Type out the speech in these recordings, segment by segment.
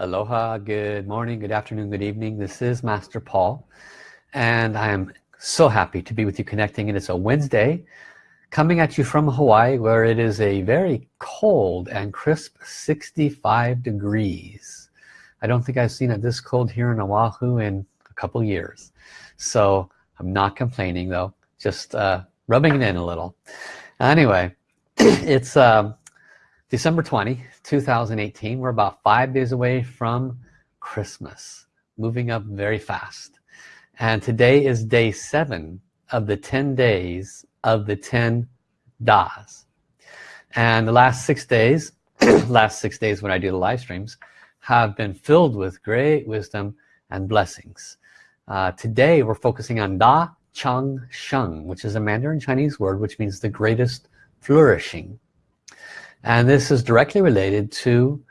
Aloha, good morning, good afternoon, good evening. This is Master Paul and I am so happy to be with you connecting and it's a Wednesday coming at you from Hawaii where it is a very cold and crisp 65 degrees. I don't think I've seen it this cold here in Oahu in a couple years. So I'm not complaining though, just uh, rubbing it in a little. Anyway, it's um, December 20 2018 we're about five days away from Christmas moving up very fast. And today is day seven of the 10 days of the 10 das. And the last six days last six days when I do the live streams have been filled with great wisdom and blessings. Uh, today we're focusing on Da Chang Sheng which is a Mandarin Chinese word which means the greatest flourishing and this is directly related to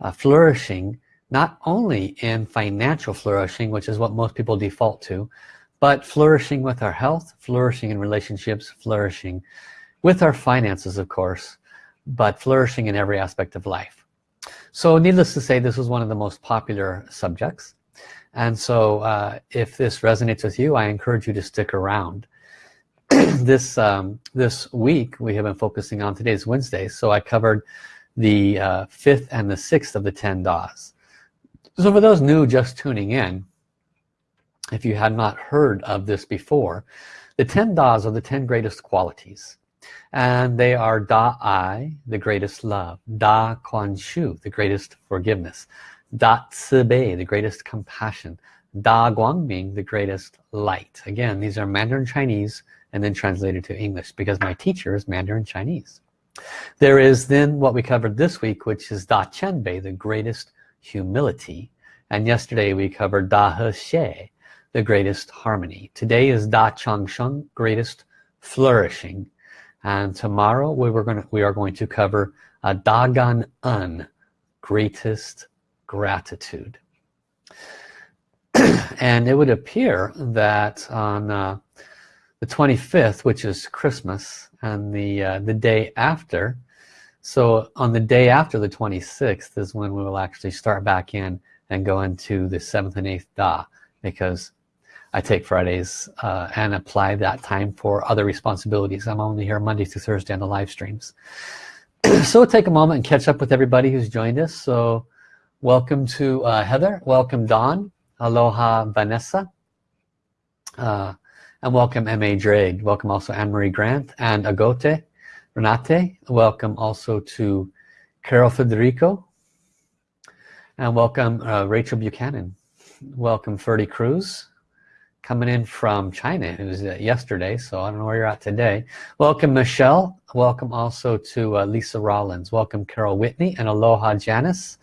uh, flourishing not only in financial flourishing which is what most people default to but flourishing with our health flourishing in relationships flourishing with our finances of course but flourishing in every aspect of life. So needless to say this is one of the most popular subjects. And so uh, if this resonates with you I encourage you to stick around this um, this week we have been focusing on today's Wednesday so I covered the uh, fifth and the sixth of the 10 Das so for those new just tuning in if you had not heard of this before the 10 Das are the 10 greatest qualities and they are Da I the greatest love Da Kuan Shu the greatest forgiveness Da Bei the greatest compassion Da Guangming the greatest light. Again these are Mandarin Chinese and then translated to English because my teacher is Mandarin Chinese. There is then what we covered this week which is Da chen Bei, the greatest humility and yesterday we covered Da He Xie the greatest harmony. Today is Da Chang Sheng greatest flourishing and tomorrow we were to we are going to cover a Da Gan En greatest gratitude and it would appear that on uh, the 25th which is Christmas and the uh, the day after. So on the day after the 26th is when we will actually start back in and go into the 7th and 8th Da because I take Fridays uh, and apply that time for other responsibilities. I'm only here Monday through Thursday on the live streams. So we'll take a moment and catch up with everybody who's joined us. So welcome to uh, Heather. Welcome Don Aloha Vanessa. Uh, and welcome M.A. Drake. Welcome also Anne-Marie Grant and Agote Renate. Welcome also to Carol Federico. And welcome uh, Rachel Buchanan. Welcome Ferdy Cruz coming in from China. It was uh, yesterday, so I don't know where you're at today. Welcome Michelle. Welcome also to uh, Lisa Rollins. Welcome Carol Whitney and Aloha Janice.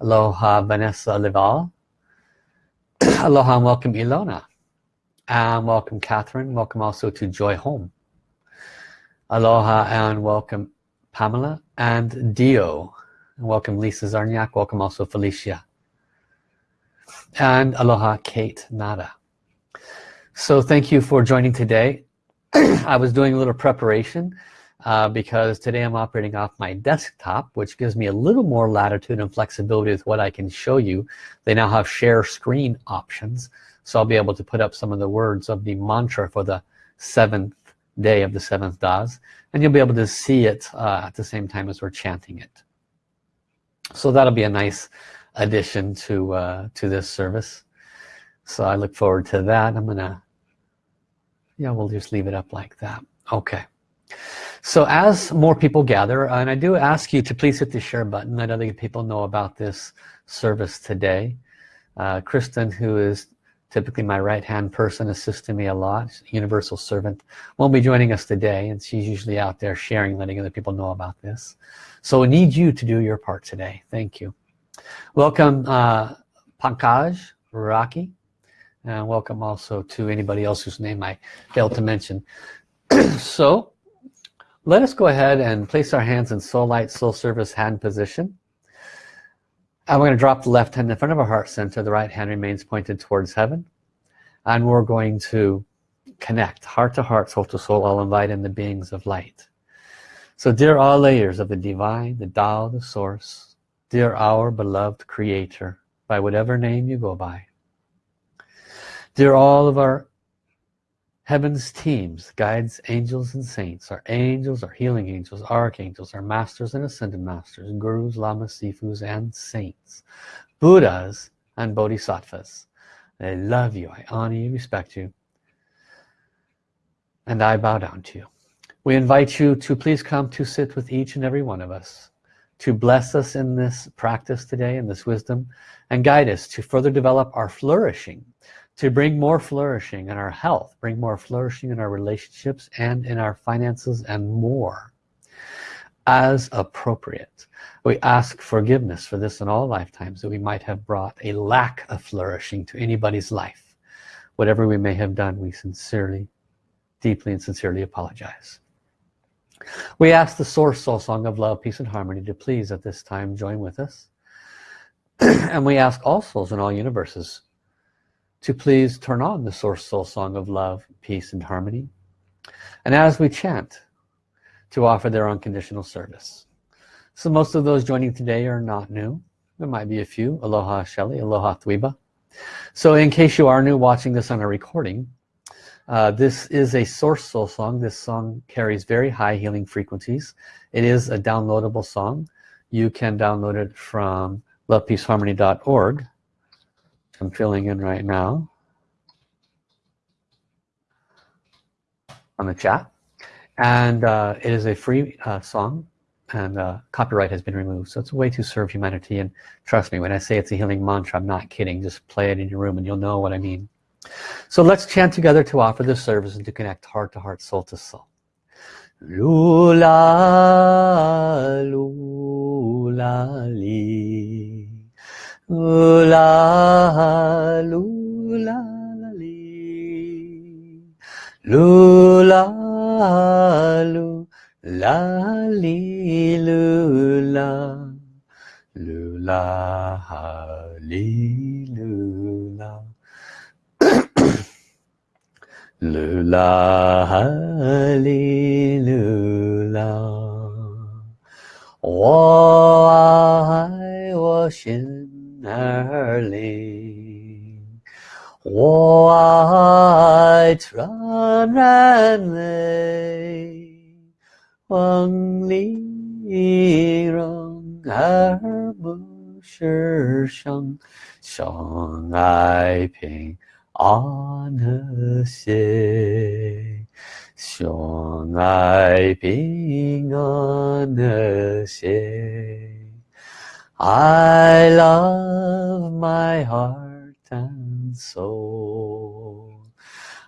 Aloha Vanessa Leval. Aloha and welcome Ilona and welcome Catherine. Welcome also to Joy Home. Aloha and welcome Pamela and Dio. And welcome Lisa Zarniak welcome also Felicia. And Aloha Kate Nada. So thank you for joining today. I was doing a little preparation uh, because today I'm operating off my desktop which gives me a little more latitude and flexibility with what I can show you. They now have share screen options so I'll be able to put up some of the words of the mantra for the seventh day of the seventh das and you'll be able to see it uh, at the same time as we're chanting it. So that'll be a nice addition to uh, to this service. So I look forward to that. I'm gonna yeah we'll just leave it up like that. Okay. So as more people gather and I do ask you to please hit the share button. Let other people know about this service today. Uh, Kristen who is typically my right hand person assisting me a lot universal servant won't be joining us today and she's usually out there sharing letting other people know about this. So we need you to do your part today. Thank you. Welcome uh, Pankaj Raki and welcome also to anybody else whose name I failed to mention. So let us go ahead and place our hands in soul light soul service hand position and we're going to drop the left hand in front of our heart center. The right hand remains pointed towards heaven. And we're going to connect heart to heart soul to soul I'll invite in the beings of light. So dear all layers of the divine the Tao the source dear our beloved creator by whatever name you go by dear all of our heaven's teams guides angels and saints our angels our healing angels archangels our masters and ascended masters gurus lamas sifus and saints buddhas and bodhisattvas. I love you I honor you respect you and I bow down to you. We invite you to please come to sit with each and every one of us to bless us in this practice today in this wisdom and guide us to further develop our flourishing to bring more flourishing in our health bring more flourishing in our relationships and in our finances and more as appropriate. We ask forgiveness for this in all lifetimes that we might have brought a lack of flourishing to anybody's life. Whatever we may have done we sincerely deeply and sincerely apologize. We ask the source soul song of love peace and harmony to please at this time join with us. And we ask all souls in all universes to please turn on the source soul song of love peace and harmony. And as we chant to offer their unconditional service. So most of those joining today are not new. There might be a few. Aloha Shelly aloha Thwiba so in case you are new watching this on a recording uh, this is a source soul song. This song carries very high healing frequencies. It is a downloadable song. You can download it from lovepeaceharmony.org I'm filling in right now on the chat. And uh, it is a free uh, song and uh, copyright has been removed so it's a way to serve humanity and trust me when I say it's a healing mantra I'm not kidding. Just play it in your room and you'll know what I mean. So let's chant together to offer this service and to connect heart to heart, soul to soul. Lula, 않으시 sionai pinganese I love my heart and soul.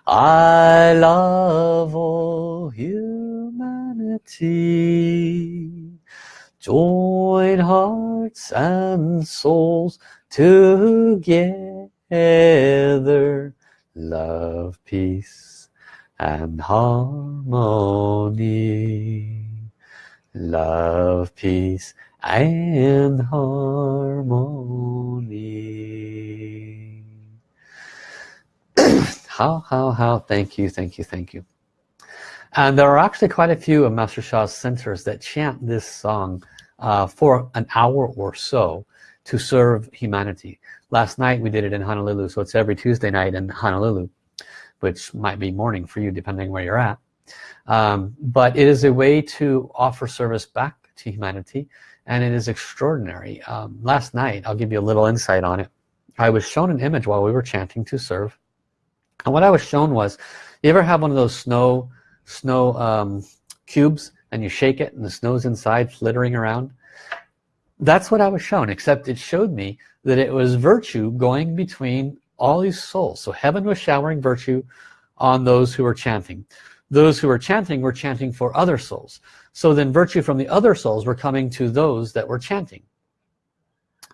I love all humanity. Join hearts and souls together together love peace and harmony. Love peace and harmony. How how how thank you thank you thank you. And there are actually quite a few of Master Sha's centers that chant this song uh, for an hour or so to serve humanity. Last night we did it in Honolulu so it's every Tuesday night in Honolulu which might be morning for you depending where you're at. Um, but it is a way to offer service back to humanity and it is extraordinary. Um, last night I'll give you a little insight on it. I was shown an image while we were chanting to serve and what I was shown was you ever have one of those snow snow um, cubes and you shake it and the snow's inside flittering around that's what I was shown except it showed me that it was virtue going between all these souls. So heaven was showering virtue on those who were chanting. Those who were chanting were chanting for other souls. So then virtue from the other souls were coming to those that were chanting.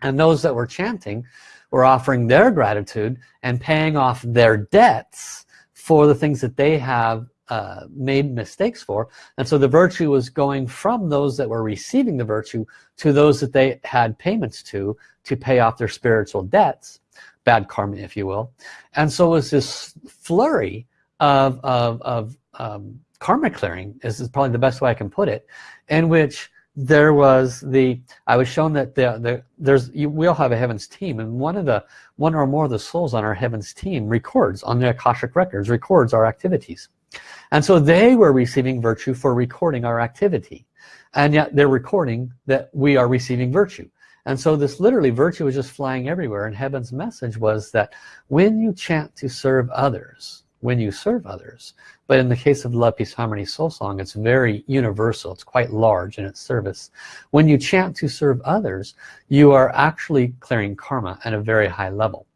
And those that were chanting were offering their gratitude and paying off their debts for the things that they have uh, made mistakes for. And so the virtue was going from those that were receiving the virtue to those that they had payments to to pay off their spiritual debts bad karma if you will. And so it was this flurry of, of, of um, karma clearing is, is probably the best way I can put it in which there was the I was shown that the, the there's you, we all have a heavens team and one of the one or more of the souls on our heavens team records on the Akashic records records our activities and so they were receiving virtue for recording our activity. And yet they're recording that we are receiving virtue. And so this literally virtue was just flying everywhere. And heaven's message was that when you chant to serve others when you serve others but in the case of love peace harmony soul song it's very universal. It's quite large in its service. When you chant to serve others you are actually clearing karma at a very high level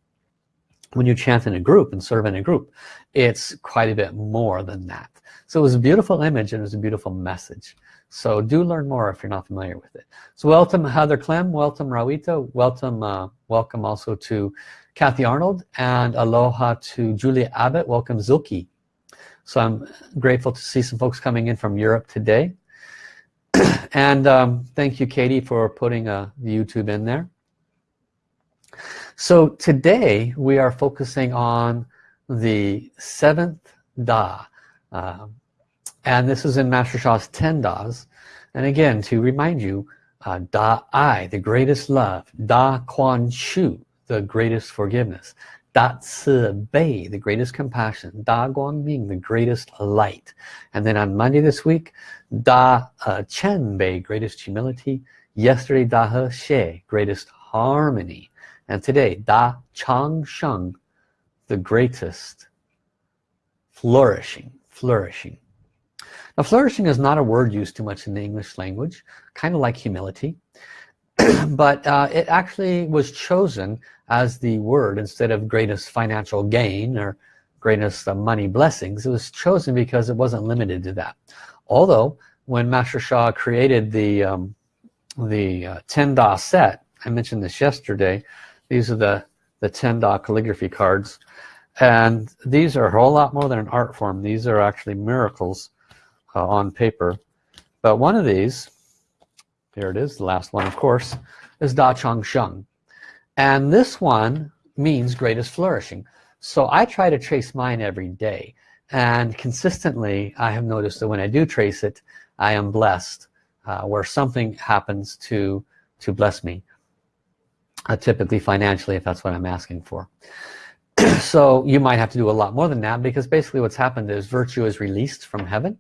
when you chant in a group and serve in a group it's quite a bit more than that. So it was a beautiful image and it was a beautiful message. So do learn more if you're not familiar with it. So welcome Heather Clem. Welcome Rawita welcome uh, welcome also to Kathy Arnold and aloha to Julia Abbott. Welcome Zulki so I'm grateful to see some folks coming in from Europe today. And um, thank you Katie for putting uh, YouTube in there so today we are focusing on the seventh Da uh, and this is in Master Sha's 10 Das and again to remind you uh, Da I the greatest love Da Quan Shu the greatest forgiveness Da Ci Bei, the greatest compassion. Da Guang Ming, the greatest light. And then on Monday this week, Da uh, Chen Bei, greatest humility. Yesterday, Da He Xie, greatest harmony. And today, Da Chang Sheng, the greatest flourishing, flourishing. Now flourishing is not a word used too much in the English language, kind of like humility. but uh, it actually was chosen as the word instead of greatest financial gain or greatest uh, money blessings it was chosen because it wasn't limited to that although when Master Sha created the um, the uh, 10 Da set I mentioned this yesterday these are the the 10 Da calligraphy cards. And these are a whole lot more than an art form. These are actually miracles uh, on paper. But one of these here it is the last one of course is Da Chang Sheng. And this one means greatest flourishing. So I try to trace mine every day. And consistently I have noticed that when I do trace it I am blessed uh, where something happens to to bless me uh, typically financially if that's what I'm asking for. So you might have to do a lot more than that because basically what's happened is virtue is released from heaven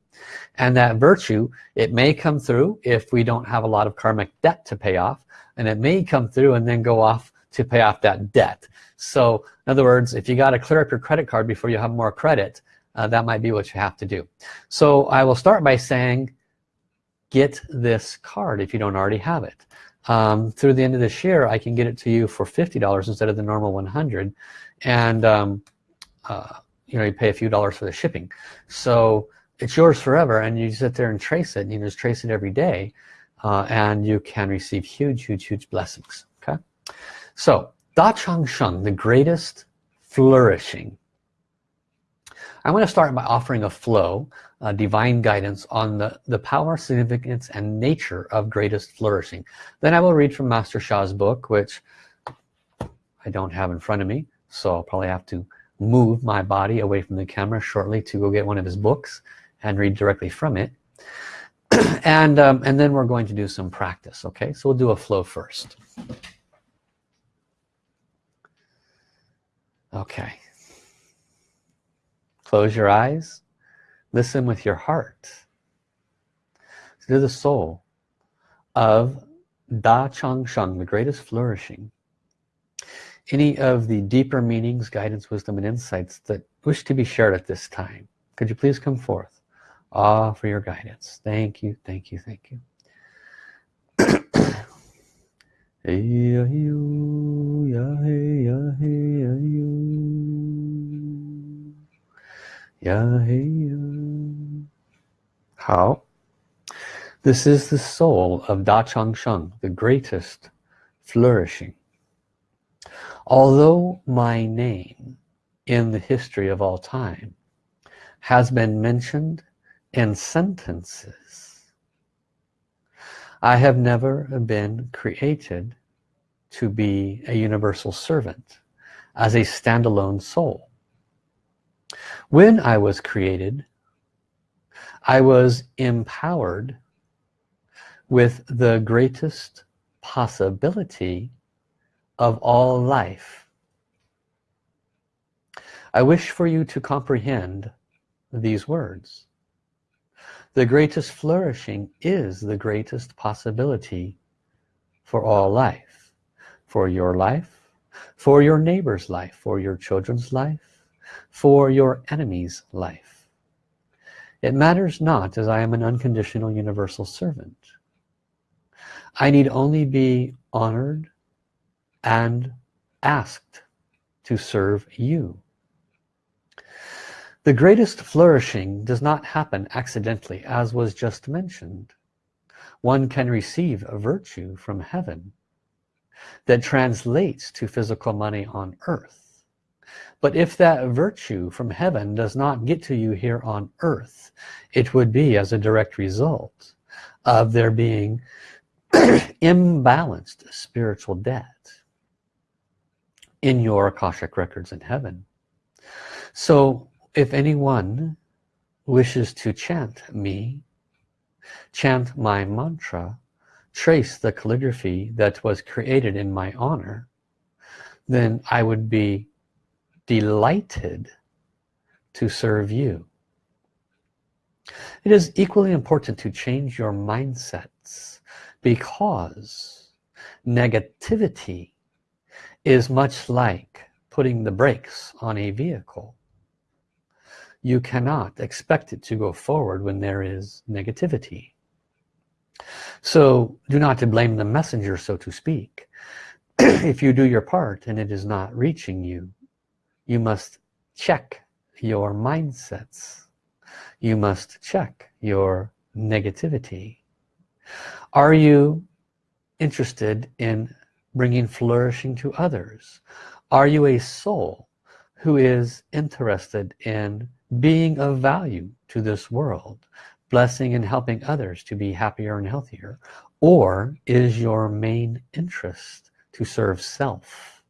and that virtue it may come through if we don't have a lot of karmic debt to pay off and it may come through and then go off to pay off that debt. So in other words if you got to clear up your credit card before you have more credit uh, that might be what you have to do. So I will start by saying get this card if you don't already have it um, through the end of this year I can get it to you for $50 instead of the normal 100 and um, uh, you know you pay a few dollars for the shipping so it's yours forever and you sit there and trace it and you just trace it every day uh, and you can receive huge huge huge blessings okay so Da Chang Sheng, the greatest flourishing. I'm going to start by offering a flow, a divine guidance on the, the power, significance, and nature of greatest flourishing. Then I will read from Master Sha's book, which I don't have in front of me, so I'll probably have to move my body away from the camera shortly to go get one of his books and read directly from it. and, um, and then we're going to do some practice, okay? So we'll do a flow first. okay close your eyes. Listen with your heart. To the soul of Da Chang Sheng the greatest flourishing. Any of the deeper meanings guidance wisdom and insights that wish to be shared at this time could you please come forth? Ah for your guidance. Thank you thank you thank you Uh, how? This is the soul of Da Chang Sheng, the greatest flourishing. Although my name in the history of all time has been mentioned in sentences, I have never been created to be a universal servant as a standalone soul. When I was created, I was empowered with the greatest possibility of all life. I wish for you to comprehend these words. The greatest flourishing is the greatest possibility for all life. For your life, for your neighbor's life, for your children's life, for your enemy's life. It matters not as I am an unconditional universal servant. I need only be honored and asked to serve you. The greatest flourishing does not happen accidentally as was just mentioned. One can receive a virtue from heaven that translates to physical money on earth. But if that virtue from heaven does not get to you here on earth, it would be as a direct result of there being imbalanced spiritual debt in your Akashic records in heaven. So if anyone wishes to chant me, chant my mantra, trace the calligraphy that was created in my honor, then I would be delighted to serve you. It is equally important to change your mindsets because negativity is much like putting the brakes on a vehicle. You cannot expect it to go forward when there is negativity. So do not blame the messenger, so to speak. if you do your part and it is not reaching you, you must check your mindsets. You must check your negativity. Are you interested in bringing flourishing to others? Are you a soul who is interested in being of value to this world? Blessing and helping others to be happier and healthier? Or is your main interest to serve self?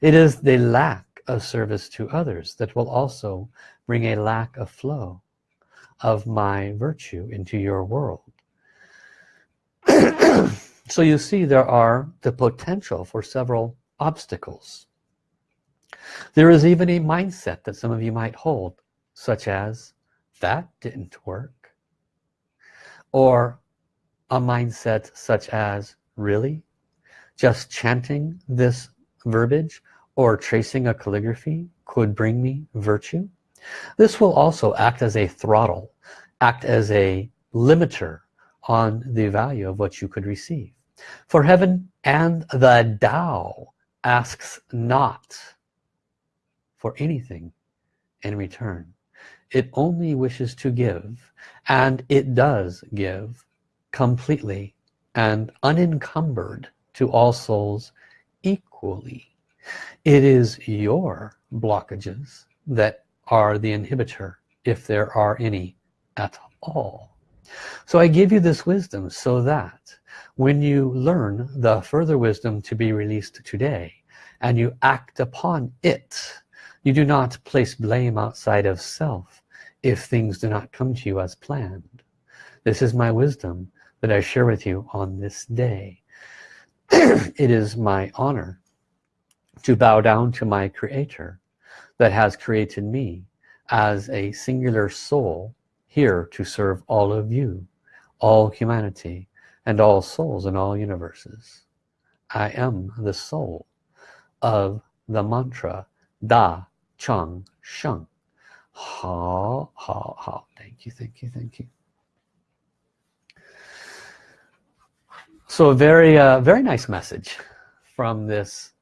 It is the lack of service to others that will also bring a lack of flow of my virtue into your world. so you see there are the potential for several obstacles. There is even a mindset that some of you might hold, such as, that didn't work. Or a mindset such as, really? Just chanting this verbiage or tracing a calligraphy could bring me virtue? This will also act as a throttle, act as a limiter on the value of what you could receive. For heaven and the Tao asks not for anything in return. It only wishes to give and it does give completely and unencumbered to all souls equally. It is your blockages that are the inhibitor if there are any at all. So I give you this wisdom so that when you learn the further wisdom to be released today and you act upon it, you do not place blame outside of self if things do not come to you as planned. This is my wisdom that I share with you on this day. it is my honor to bow down to my creator that has created me as a singular soul here to serve all of you all humanity and all souls in all universes. I am the soul of the mantra Da Chang Sheng. Ha Ha Ha. Thank you thank you thank you. So a very uh, very nice message from this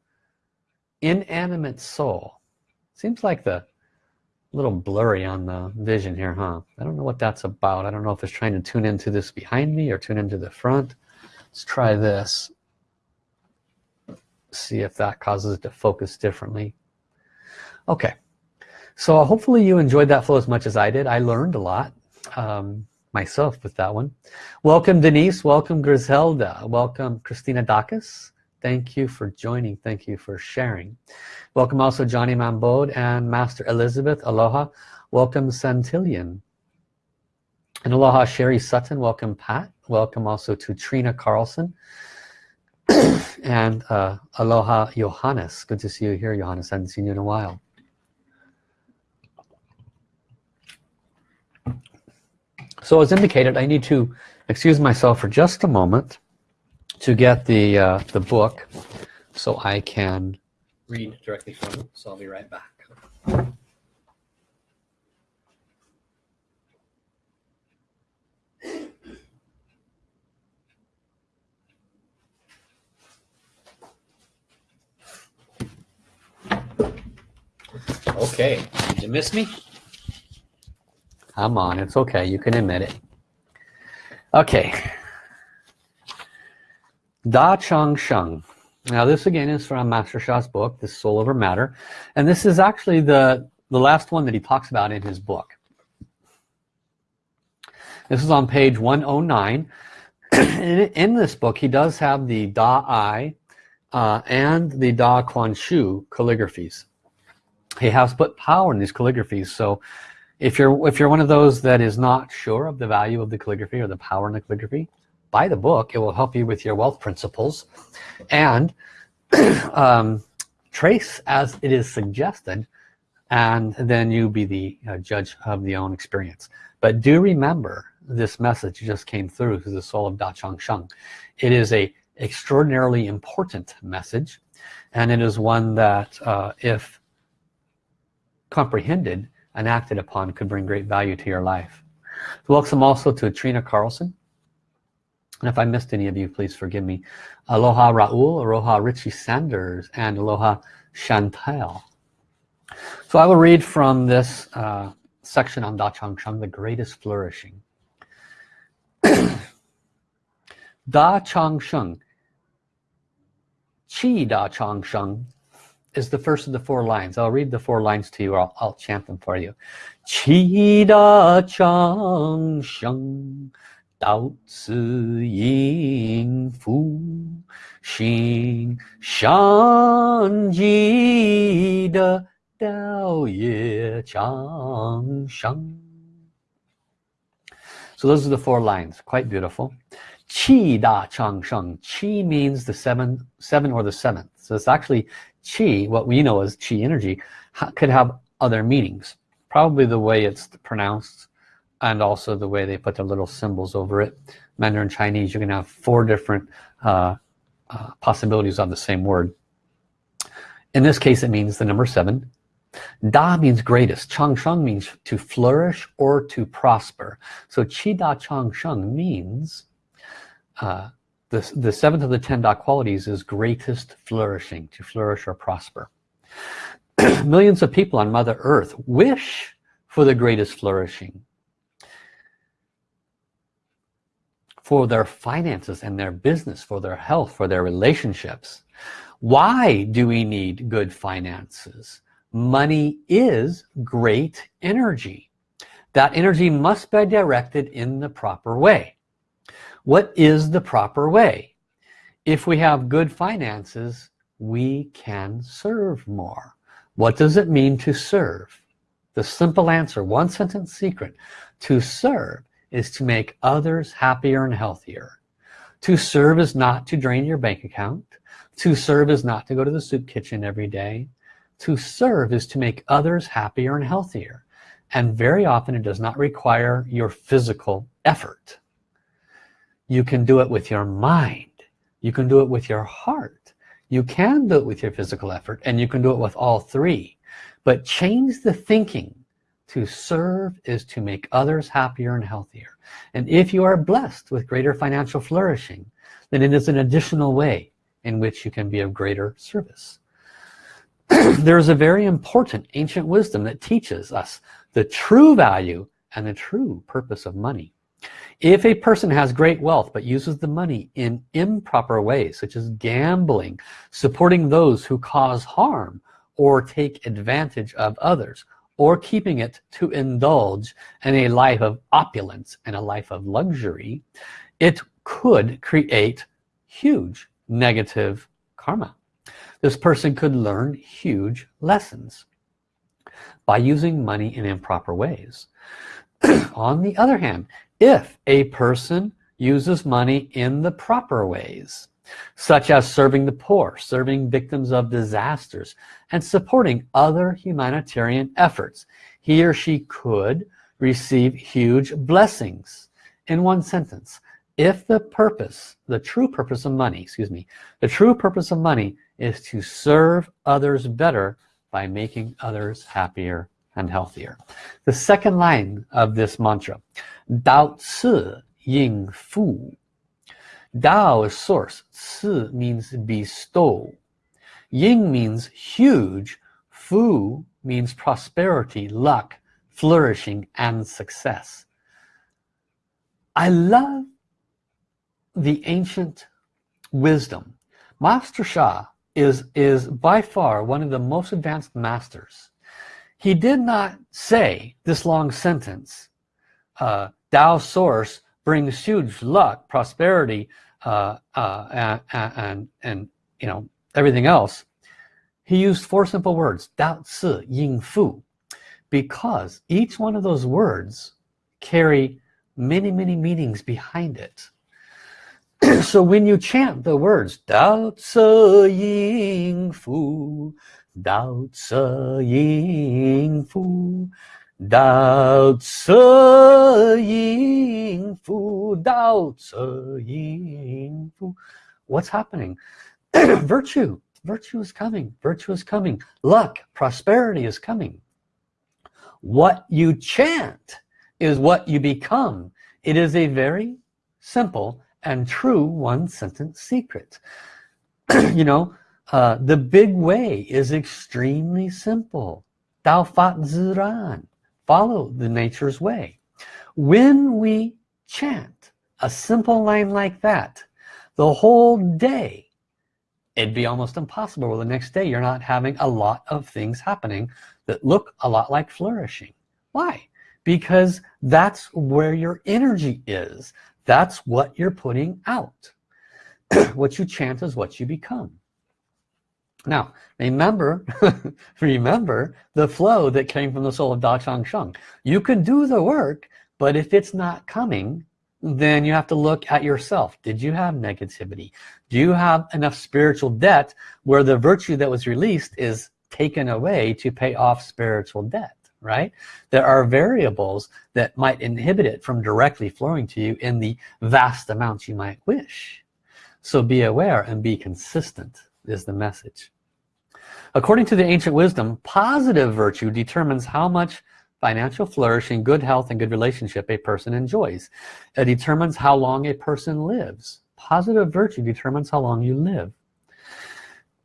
inanimate soul. Seems like the little blurry on the vision here huh? I don't know what that's about. I don't know if it's trying to tune into this behind me or tune into the front. Let's try this. See if that causes it to focus differently. Okay. So hopefully you enjoyed that flow as much as I did. I learned a lot um, myself with that one. Welcome Denise. Welcome Griselda. Welcome Christina Dacus thank you for joining thank you for sharing welcome also Johnny Mambode and Master Elizabeth aloha welcome Santillion And aloha Sherry Sutton, welcome Pat. Welcome also to Trina Carlson. and uh, aloha Johannes. Good to see you here, Johannes. I haven't seen you in a while. So as indicated, I need to excuse myself for just a moment to get the uh, the book so I can read directly from it. So I'll be right back. Okay, did you miss me? I'm on, it's okay, you can admit it. Okay. Da Chang Sheng. Now this again is from Master Sha's book, The Soul Over Matter. And this is actually the, the last one that he talks about in his book. This is on page 109. in, this book, he does have the Da I uh, and the Da Kuan Shu calligraphies. He has put power in these calligraphies. So if you're if you're one of those that is not sure of the value of the calligraphy or the power in the calligraphy buy the book it will help you with your wealth principles and um, trace as it is suggested and then you be the uh, judge of the own experience but do remember this message just came through to the soul of Da Chang Sheng it is a extraordinarily important message and it is one that uh, if comprehended and acted upon could bring great value to your life. Welcome also to Trina Carlson. And if I missed any of you, please forgive me. Aloha Raul, Aloha Richie Sanders, and Aloha Chantel. So I will read from this uh, section on Da Chang Sheng, the greatest flourishing. da Chang Sheng, Chi Da Chang Sheng, is the first of the four lines. I'll read the four lines to you or I'll, I'll chant them for you. Qi da chang sheng dao yin fu xing shan ji de dao ye. So those are the four lines, quite beautiful. Qi da chang sheng. Qi means the seven, seven or the seventh. So it's actually chi what we know as chi energy could have other meanings probably the way it's pronounced and also the way they put their little symbols over it. Mandarin Chinese you can have four different uh, uh, possibilities on the same word. In this case it means the number seven. Da means greatest. Chang Sheng means to flourish or to prosper. So Qi Da Chang Sheng means uh, the, the seventh of the ten Da qualities is greatest flourishing to flourish or prosper. Millions of people on mother earth wish for the greatest flourishing for their finances and their business for their health for their relationships. Why do we need good finances? Money is great energy. That energy must be directed in the proper way. What is the proper way? If we have good finances we can serve more. What does it mean to serve? The simple answer one sentence secret. To serve is to make others happier and healthier. To serve is not to drain your bank account. To serve is not to go to the soup kitchen every day. To serve is to make others happier and healthier. And very often it does not require your physical effort. You can do it with your mind. You can do it with your heart. You can do it with your physical effort and you can do it with all three. But change the thinking to serve is to make others happier and healthier. And if you are blessed with greater financial flourishing then it is an additional way in which you can be of greater service. There's a very important ancient wisdom that teaches us the true value and the true purpose of money. If a person has great wealth but uses the money in improper ways such as gambling supporting those who cause harm or take advantage of others or keeping it to indulge in a life of opulence and a life of luxury it could create huge negative karma. This person could learn huge lessons by using money in improper ways. On the other hand if a person uses money in the proper ways such as serving the poor serving victims of disasters and supporting other humanitarian efforts. He or she could receive huge blessings in one sentence. If the purpose the true purpose of money excuse me the true purpose of money is to serve others better by making others happier and healthier. The second line of this mantra Dao Ci Ying Fu Dao is source Ci means bestow Ying means huge Fu means prosperity luck flourishing and success. I love the ancient wisdom. Master Sha is is by far one of the most advanced masters. He did not say this long sentence uh, Tao source brings huge luck prosperity uh, uh, and, and and you know everything else he used four simple words Dao Ci Ying Fu because each one of those words carry many many meanings behind it. So when you chant the words Dao Ci Ying Fu Dao Ci Ying Fu Ying Fu Dao Ci what's happening? Virtue. Virtue is coming. Virtue is coming. Luck. Prosperity is coming. What you chant is what you become. It is a very simple and true one sentence secret. You know uh, the big way is extremely simple. Dao Fa Ziran follow the nature's way. When we chant a simple line like that the whole day it'd be almost impossible well, the next day you're not having a lot of things happening that look a lot like flourishing. Why? Because that's where your energy is. That's what you're putting out. What you chant is what you become now remember remember the flow that came from the soul of Da Chang Sheng you can do the work but if it's not coming then you have to look at yourself. Did you have negativity? Do you have enough spiritual debt where the virtue that was released is taken away to pay off spiritual debt right? There are variables that might inhibit it from directly flowing to you in the vast amounts you might wish. So be aware and be consistent is the message according to the ancient wisdom positive virtue determines how much financial flourishing good health and good relationship a person enjoys. It determines how long a person lives. Positive virtue determines how long you live.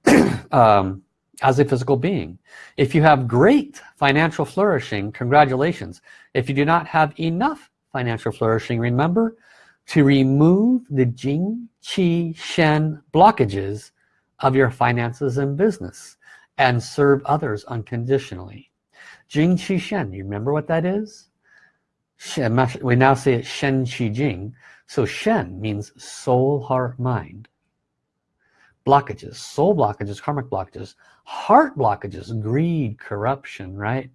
Um, as a physical being. If you have great financial flourishing congratulations. If you do not have enough financial flourishing remember to remove the Jing Qi Shen blockages of your finances and business and serve others unconditionally. Jing Qi Shen you remember what that is? We now say it Shen Qi Jing so Shen means soul heart mind. Blockages soul blockages karmic blockages heart blockages greed corruption right?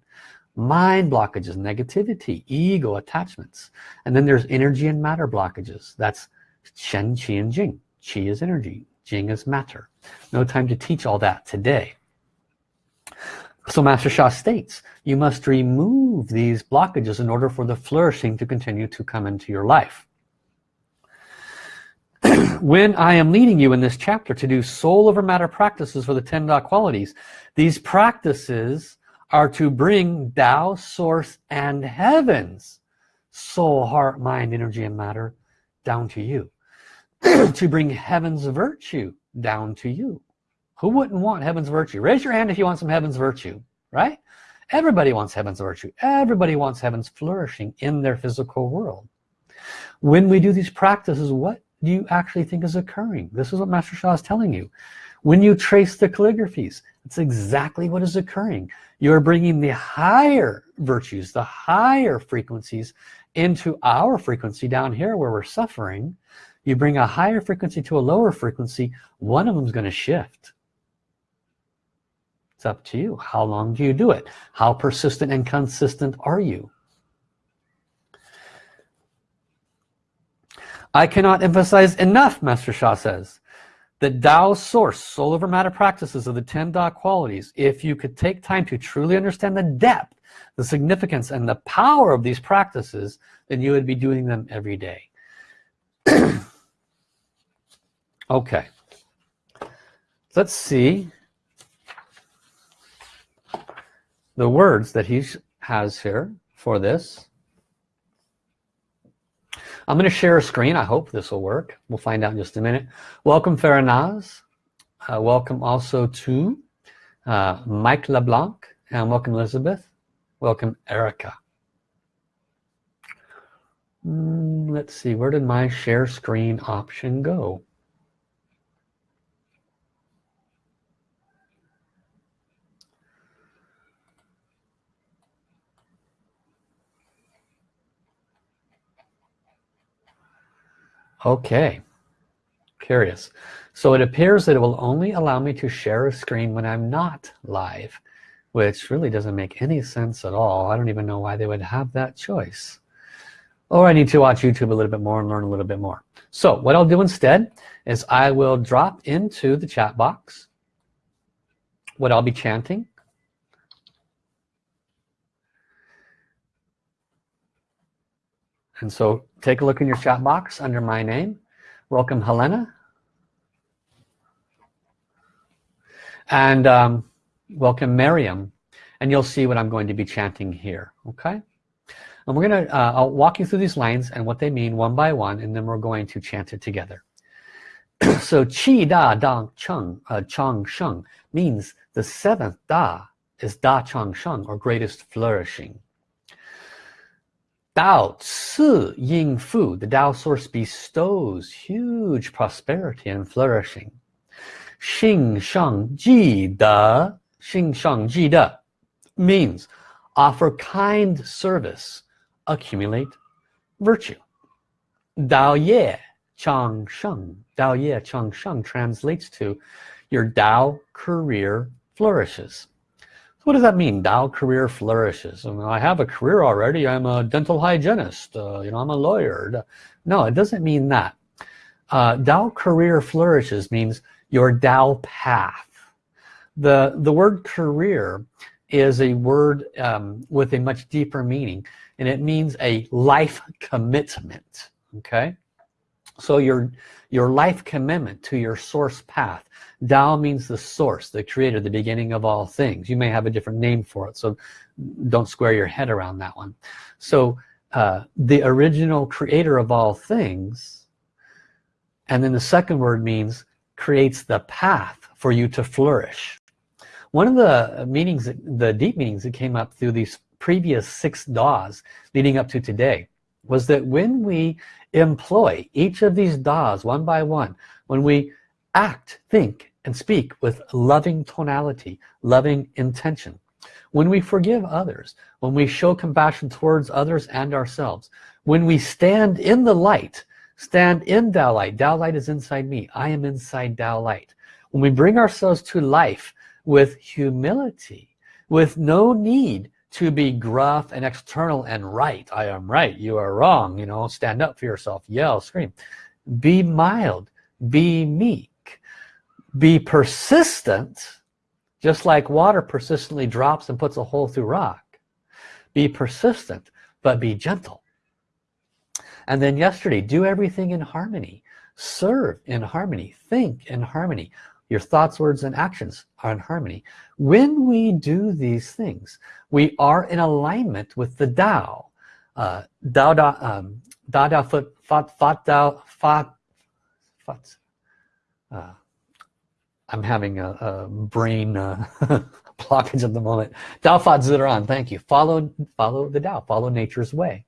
Mind blockages negativity ego attachments. And then there's energy and matter blockages. That's Shen Qi and Jing. Qi is energy Jing is matter. No time to teach all that today. So Master Sha states you must remove these blockages in order for the flourishing to continue to come into your life. When I am leading you in this chapter to do soul over matter practices for the 10 Da qualities these practices are to bring Tao source and heavens soul heart mind energy and matter down to you to bring heaven's virtue down to you. Who wouldn't want heaven's virtue? Raise your hand if you want some heaven's virtue right? Everybody wants heaven's virtue. Everybody wants heaven's flourishing in their physical world. When we do these practices what do you actually think is occurring? This is what Master Sha is telling you. When you trace the calligraphies it's exactly what is occurring. You're bringing the higher virtues the higher frequencies into our frequency down here where we're suffering you bring a higher frequency to a lower frequency one of them is going to shift. It's up to you. How long do you do it? How persistent and consistent are you? I cannot emphasize enough Master Sha says that Tao source soul over matter practices of the 10 Da qualities if you could take time to truly understand the depth the significance and the power of these practices then you would be doing them every day. okay. Let's see the words that he has here for this. I'm going to share a screen. I hope this will work. We'll find out in just a minute. Welcome Faranaz. Uh, welcome also to uh, Mike LeBlanc. And welcome Elizabeth. Welcome Erica. Mm, let's see, where did my share screen option go? Okay, curious. So it appears that it will only allow me to share a screen when I'm not live, which really doesn't make any sense at all. I don't even know why they would have that choice. Or I need to watch YouTube a little bit more and learn a little bit more. So what I'll do instead is I will drop into the chat box what I'll be chanting. And so take a look in your chat box under my name. Welcome Helena. And um, welcome Miriam. And you'll see what I'm going to be chanting here, okay? And we're gonna, uh, I'll walk you through these lines and what they mean one by one, and then we're going to chant it together. so Qi Da Dang Cheng, uh, Chang Sheng means the seventh Da is Da Chang Sheng, or greatest flourishing. Dao Ci Ying Fu, the Tao source bestows huge prosperity and flourishing. Xing Shan Ji De, Xing Shan Ji De means offer kind service, accumulate virtue. Dao Ye Chang Sheng, Dao Ye Chang Sheng translates to your Dao career flourishes what does that mean? Dao career flourishes. I, mean, I have a career already. I'm a dental hygienist uh, you know I'm a lawyer. No it doesn't mean that. Uh, Dao career flourishes means your Dao path. The the word career is a word um, with a much deeper meaning and it means a life commitment okay so your your life commitment to your source path. Tao means the source the creator the beginning of all things. You may have a different name for it so don't square your head around that one. So uh, the original creator of all things and then the second word means creates the path for you to flourish. One of the meanings the deep meanings that came up through these previous six Das leading up to today was that when we employ each of these das one by one when we act think and speak with loving tonality loving intention when we forgive others when we show compassion towards others and ourselves when we stand in the light stand in Tao light Tao light is inside me I am inside Tao light when we bring ourselves to life with humility with no need to be gruff and external and right. I am right. You are wrong. You know stand up for yourself. Yell scream. Be mild. Be meek. Be persistent just like water persistently drops and puts a hole through rock. Be persistent but be gentle. And then yesterday do everything in harmony. Serve in harmony. Think in harmony your thoughts words and actions are in harmony. When we do these things we are in alignment with the Tao. Uh, Dao Da um, Da Da Fat Fat Fat Fat Fat uh, I'm having a, a brain uh, blockage of the moment. Dao Fa Ziran thank you. Follow follow the Tao follow nature's way.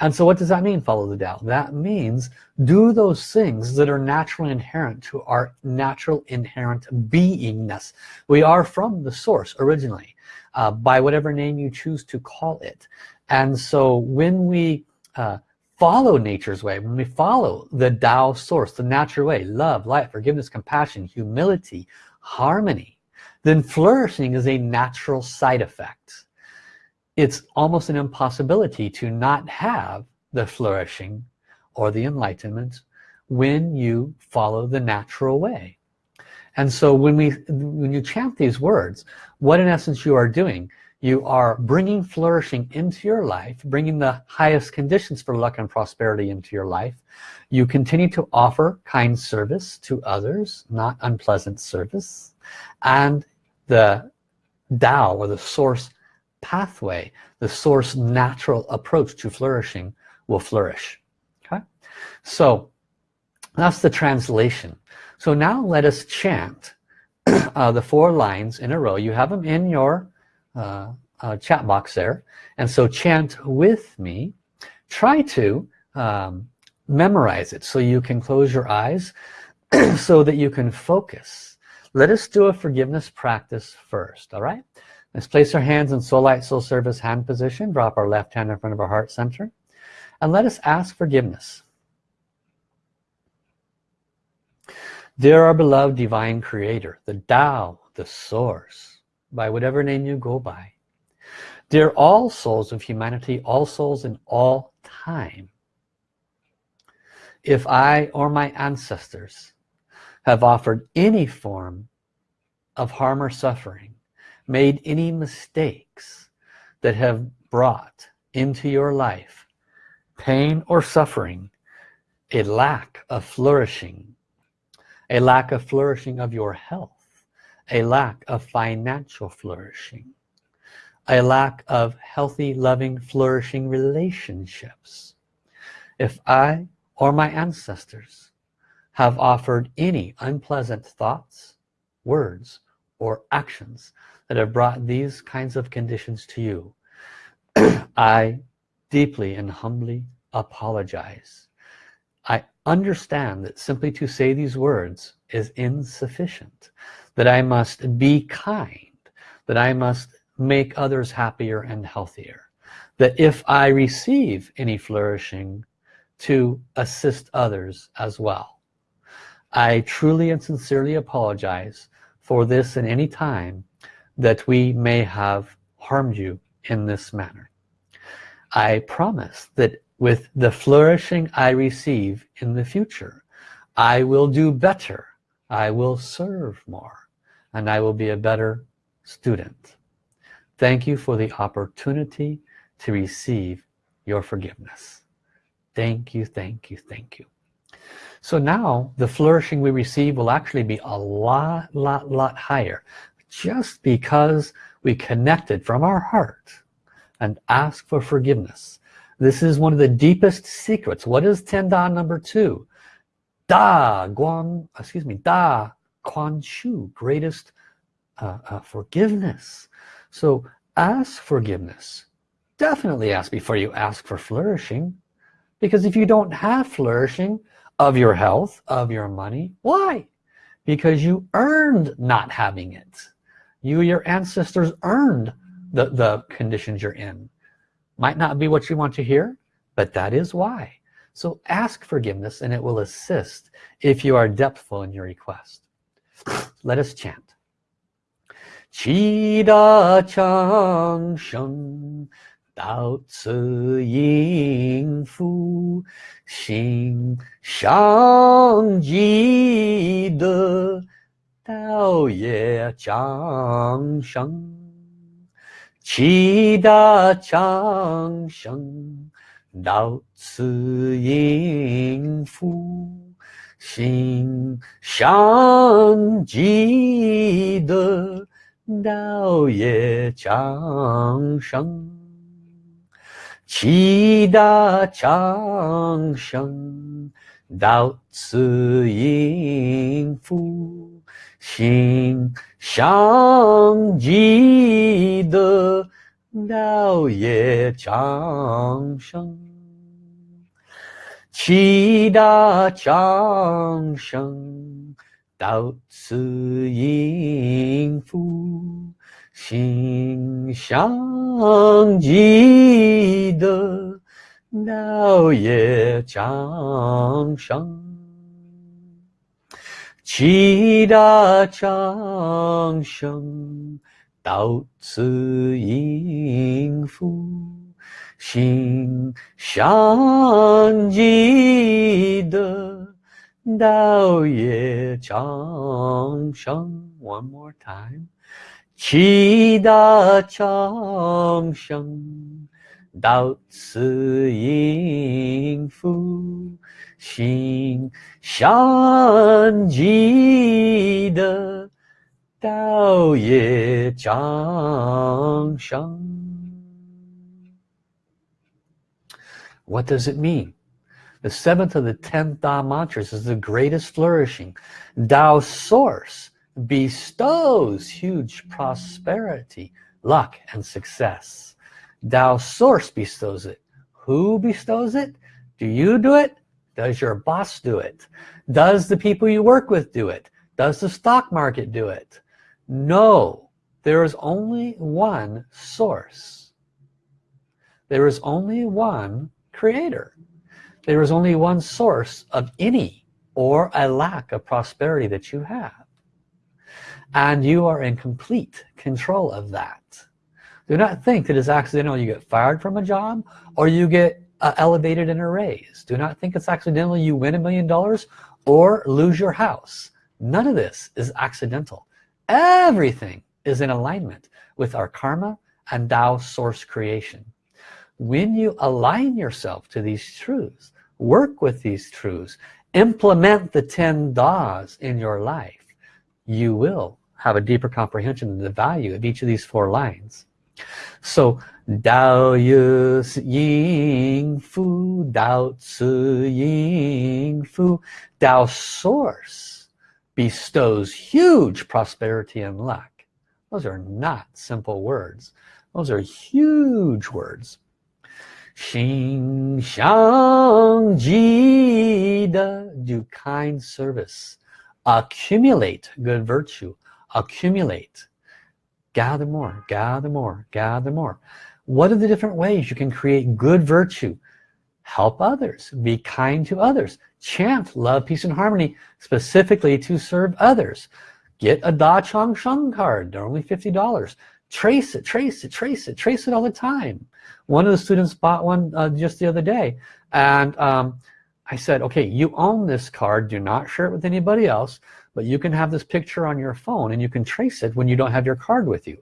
And so what does that mean follow the Tao that means do those things that are naturally inherent to our natural inherent beingness. We are from the source originally uh, by whatever name you choose to call it. And so when we uh, follow nature's way when we follow the Tao source the natural way love light forgiveness compassion humility harmony then flourishing is a natural side effect. It's almost an impossibility to not have the flourishing or the enlightenment when you follow the natural way. And so when we when you chant these words what in essence you are doing you are bringing flourishing into your life bringing the highest conditions for luck and prosperity into your life. You continue to offer kind service to others not unpleasant service. And the Tao or the source pathway the source natural approach to flourishing will flourish. Okay? So that's the translation. So now let us chant uh, the four lines in a row. You have them in your uh, uh, chat box there. And so chant with me. Try to um, memorize it so you can close your eyes so that you can focus let us do a forgiveness practice first all right let's place our hands in soul light soul service hand position drop our left hand in front of our heart center and let us ask forgiveness Dear our beloved divine creator, the Tao, the source, by whatever name you go by. Dear all souls of humanity, all souls in all time. If I or my ancestors have offered any form of harm or suffering, made any mistakes that have brought into your life pain or suffering, a lack of flourishing, a lack of flourishing of your health a lack of financial flourishing a lack of healthy loving flourishing relationships. If I or my ancestors have offered any unpleasant thoughts words or actions that have brought these kinds of conditions to you. I deeply and humbly apologize. I understand that simply to say these words is insufficient that I must be kind that I must make others happier and healthier that if I receive any flourishing to assist others as well I truly and sincerely apologize for this in any time that we may have harmed you in this manner. I promise that with the flourishing I receive in the future I will do better I will serve more and I will be a better student. Thank you for the opportunity to receive your forgiveness. Thank you thank you thank you so now the flourishing we receive will actually be a lot lot lot higher just because we connected from our heart and ask for forgiveness this is one of the deepest secrets. What is Tianda number two? Da Guan, excuse me, Da Quan Shu, greatest uh, uh, forgiveness. So ask forgiveness. Definitely ask before you ask for flourishing. Because if you don't have flourishing of your health, of your money, why? Because you earned not having it. You, your ancestors earned the, the conditions you're in. Might not be what you want to hear but that is why. So ask forgiveness and it will assist if you are depthful in your request. Let us chant. Qi da chang sheng 到此音符心上记得道也长盛其大常生到此应符心上记得道也长生。七大长生到此应付心上记得道业长生。七大长生到此应付请相记得老爷江山，七大江山到此应付，请相记得老爷江山。One more time. Chida Chang Shang Dao Tzu Ying Fu Xing Shan Ji De Dao Ye Chang Shang What does it mean? The seventh of the ten Da mantras is the greatest flourishing. Dao source bestows huge prosperity, luck, and success. Tao source bestows it. Who bestows it? Do you do it? Does your boss do it? Does the people you work with do it? Does the stock market do it? No, there is only one source. There is only one creator. There is only one source of any or a lack of prosperity that you have. And you are in complete control of that. Do not think that it's accidental you get fired from a job or you get uh, elevated in a raise. Do not think it's accidental you win a million dollars or lose your house. None of this is accidental. Everything is in alignment with our karma and Tao source creation when you align yourself to these truths work with these truths implement the 10 Da's in your life you will have a deeper comprehension of the value of each of these four lines. So Dao Yu Ying Fu, Dao Tzu Ying Fu, Dao Source bestows huge prosperity and luck. Those are not simple words. Those are huge words. Xing Shan Ji Da, do kind service. Accumulate good virtue accumulate. Gather more gather more gather more. What are the different ways you can create good virtue? Help others be kind to others chant love peace and harmony specifically to serve others. Get a Da Chang Sheng card they're only $50 trace it trace it trace it trace it all the time. One of the students bought one uh, just the other day and um, I said okay you own this card do not share it with anybody else but you can have this picture on your phone and you can trace it when you don't have your card with you.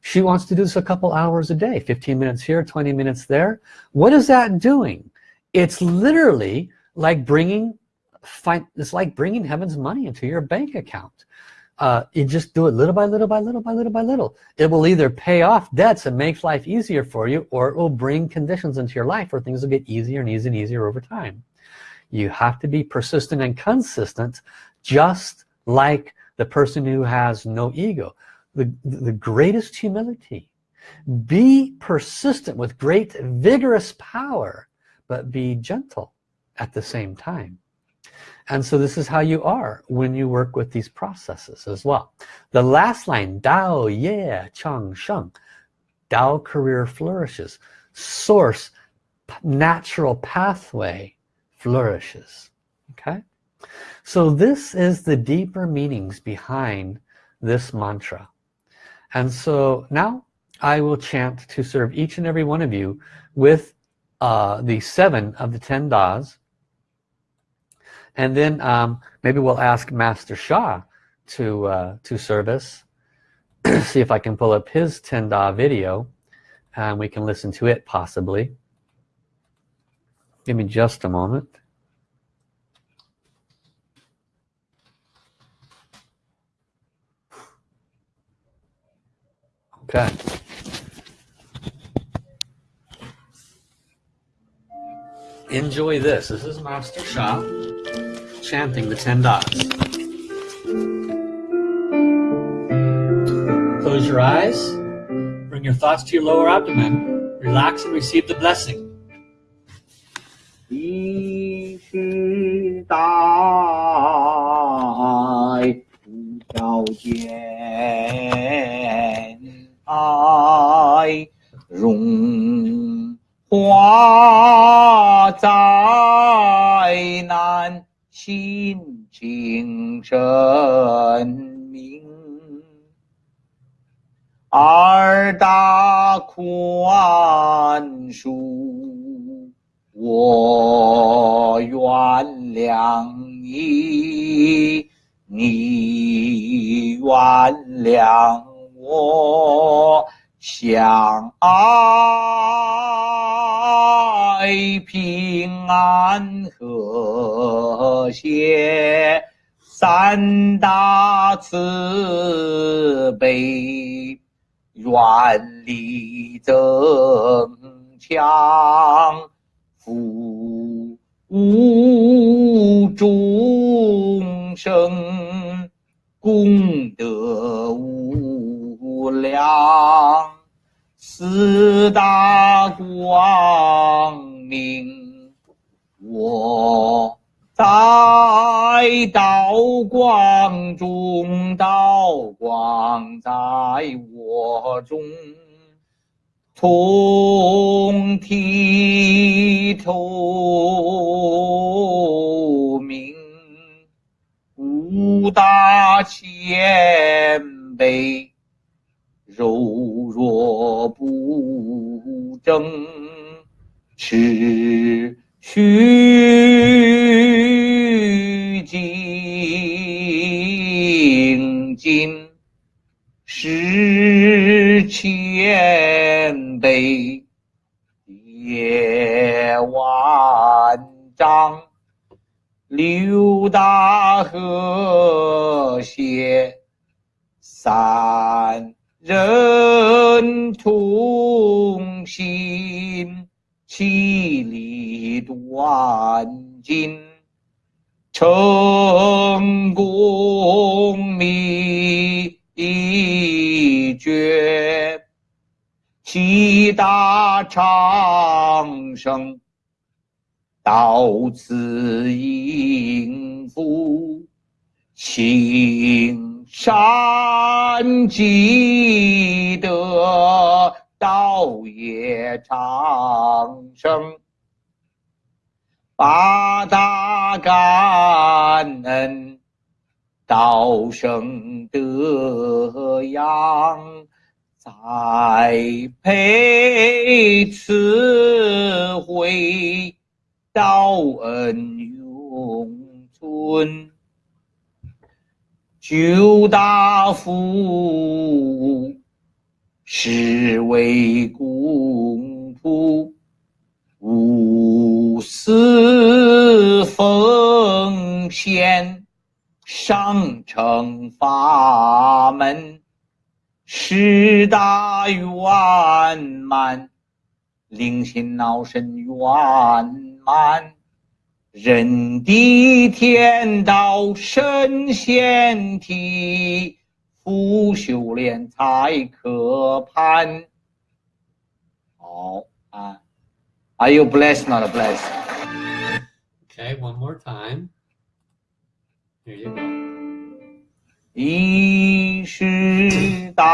She wants to do this a couple hours a day 15 minutes here 20 minutes there. What is that doing? It's literally like bringing it's like bringing heaven's money into your bank account. Uh, you just do it little by little by little by little by little. It will either pay off debts and make life easier for you or it will bring conditions into your life where things will get easier and easier and easier over time you have to be persistent and consistent just like the person who has no ego. The, the greatest humility. Be persistent with great vigorous power but be gentle at the same time. And so this is how you are when you work with these processes as well. The last line Dao Ye Chang Sheng. Dao career flourishes. Source natural pathway flourishes. Okay. So this is the deeper meanings behind this mantra. And so now I will chant to serve each and every one of you with uh, the seven of the ten das. And then um, maybe we'll ask Master Sha to uh, to service see if I can pull up his 10 Da video and we can listen to it possibly give me just a moment okay enjoy this this is Master Sha chanting the 10 Das. Close your eyes. Bring your thoughts to your lower abdomen. Relax and receive the blessing. 期代不条见爱荣华灾难，心情生明。二大宽恕。我原谅你，你原谅我，相爱平安和谐。三大慈悲，愿力增强，福无众生功德无量，四大光明我。在道光中，道光在我中，通体透明，五大谦卑，柔弱不争，持续。精进，是谦卑，业万丈，六大和谐，三人同心，其利断金。成功秘诀，七大长生，到此应付，行善积德，道业长生。八大感恩，道生德养，再配慈慧，道恩永存。九大福，是为公仆。无私奉献，上乘法门，十大圆满，灵心脑神圆满，人地天道神仙体，福修炼才可攀。好啊。Are you blessed, not blessed? Okay, one more time. Here you go. 一世代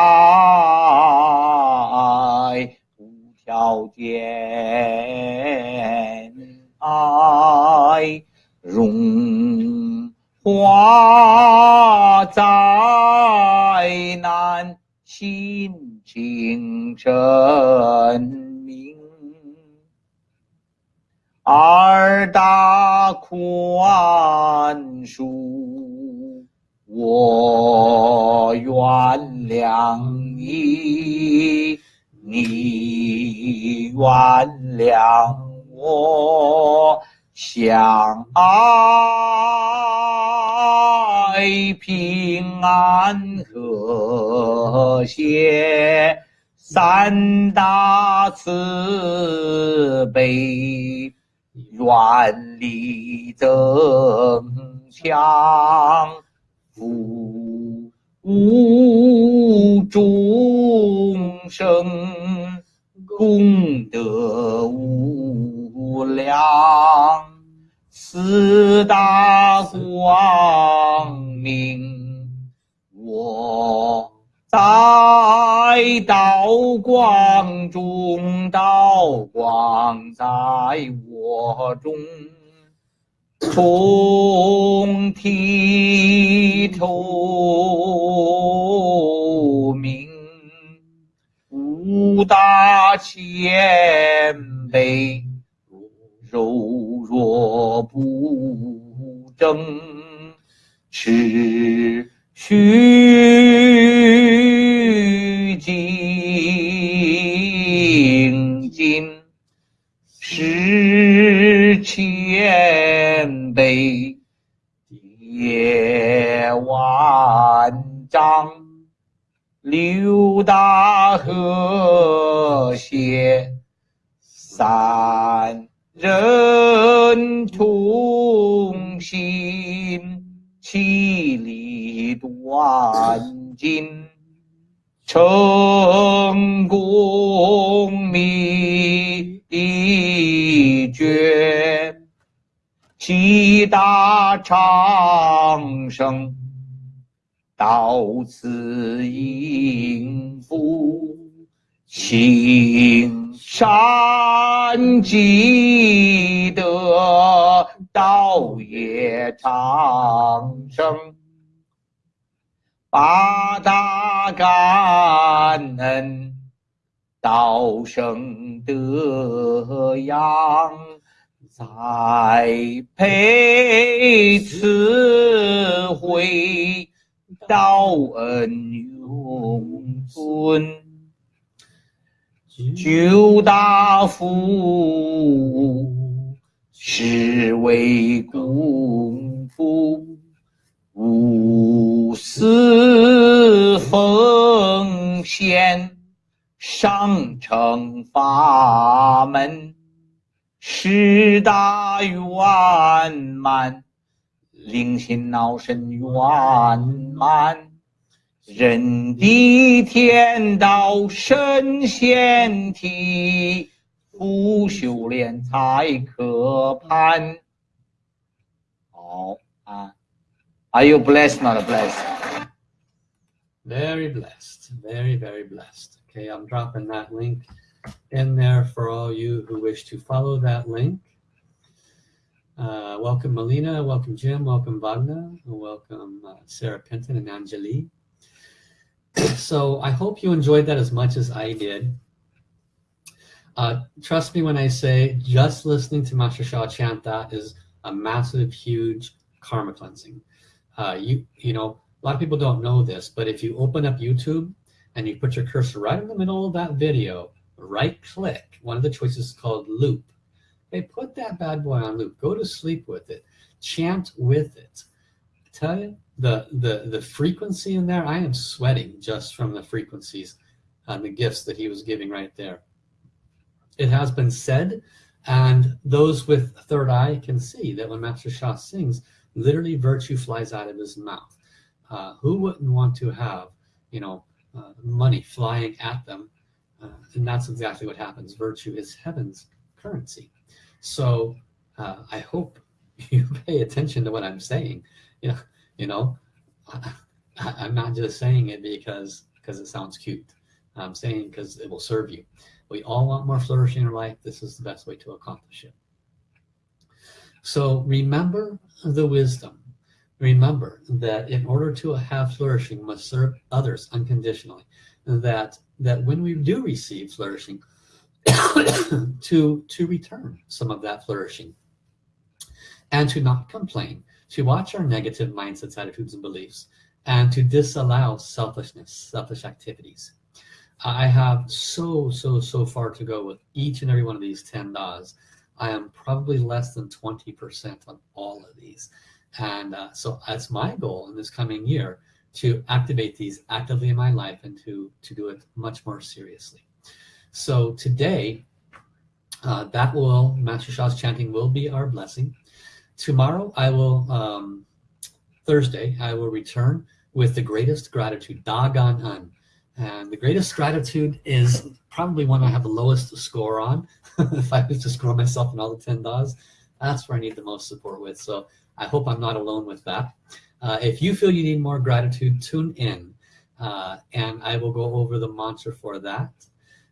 无条件爱，荣华灾难心情深。二大宽恕，我原谅你，你原谅我，相爱平安和谐，三大慈悲。愿力增强，福无众生功德无量，四大光明我。在道光中，道光在我中，通体透明，五大谦卑，柔弱不争，持续精进，是谦卑，叠万丈。六大和谐，三人同心，其利断金，成功秘诀，七大长生。到此应付，青山积德，道业长生，八大感恩，道生德养，栽培慈慧。道恩永存，九大福，是为功夫，无私奉献，上乘法门，十大圆满。灵心脑神圆满，人地天道神仙体，不修炼才可攀。好啊，Are you blessed? Not blessed? Very blessed, very very blessed. Okay, I'm dropping that link in there for all you who wish to follow that link. Uh, welcome Melina, welcome Jim, welcome Wagner, welcome uh, Sarah Penton and Angeli. so I hope you enjoyed that as much as I did. Uh, trust me when I say just listening to Master Sha chant that is a massive, huge karma cleansing. Uh, you, you know, a lot of people don't know this, but if you open up YouTube and you put your cursor right in the middle of that video, right click, one of the choices is called loop Hey, put that bad boy on loop. Go to sleep with it. Chant with it. I tell you, the, the, the frequency in there, I am sweating just from the frequencies and the gifts that he was giving right there. It has been said, and those with third eye can see that when Master Sha sings, literally virtue flies out of his mouth. Uh, who wouldn't want to have, you know, uh, money flying at them? Uh, and that's exactly what happens. Virtue is heaven's currency. So uh, I hope you pay attention to what I'm saying. You know, you know, I, I'm not just saying it because because it sounds cute. I'm saying because it will serve you. We all want more flourishing in life. This is the best way to accomplish it. So remember the wisdom. Remember that in order to have flourishing, must serve others unconditionally. That that when we do receive flourishing, to to return some of that flourishing. And to not complain to watch our negative mindsets attitudes and beliefs and to disallow selfishness selfish activities. I have so so so far to go with each and every one of these 10 DAs I am probably less than 20% on all of these. And uh, so that's my goal in this coming year to activate these actively in my life and to to do it much more seriously so today, uh, that will, Master Sha's chanting will be our blessing. Tomorrow, I will, um, Thursday, I will return with the greatest gratitude, Da Gan En. And the greatest gratitude is probably one I have the lowest score on. if I was to score myself in all the 10 DAs, that's where I need the most support with. So I hope I'm not alone with that. Uh, if you feel you need more gratitude, tune in. Uh, and I will go over the mantra for that.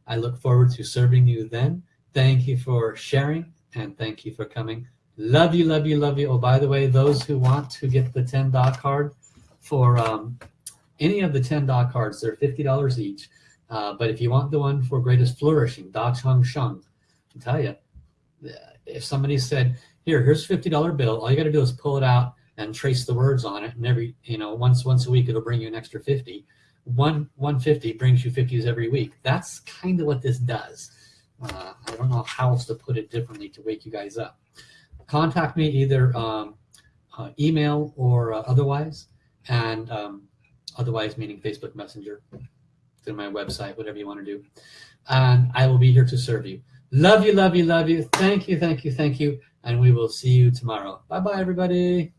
I look forward to serving you then. Thank you for sharing and thank you for coming. Love you, love you, love you. Oh, by the way, those who want to get the 10 DA card for um, any of the 10 DA cards, they're $50 each. Uh, but if you want the one for greatest flourishing, Da Chang Sheng, I tell you, if somebody said, here, here's a $50 bill, all you got to do is pull it out and trace the words on it. And every, you know, once once a week, it'll bring you an extra 50. One 150 brings you 50s every week. That's kind of what this does. Uh, I don't know how else to put it differently to wake you guys up. Contact me either um, uh, email or uh, otherwise, and um, otherwise meaning Facebook Messenger, through my website, whatever you want to do. And I will be here to serve you. Love you, love you, love you. Thank you, thank you, thank you. And we will see you tomorrow. Bye-bye, everybody.